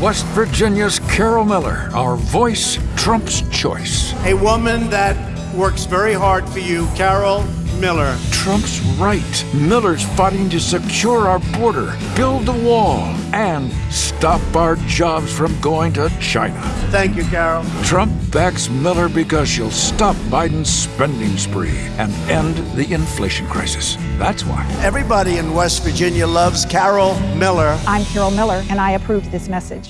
West Virginia's Carol Miller, our voice, Trump's choice. A woman that works very hard for you, Carol Miller. Trump's right. Miller's fighting to secure our border, build the wall, and stop our jobs from going to China. Thank you, Carol. Trump backs Miller because she'll stop Biden's spending spree and end the inflation crisis. That's why. Everybody in West Virginia loves Carol Miller. I'm Carol Miller, and I approve this message.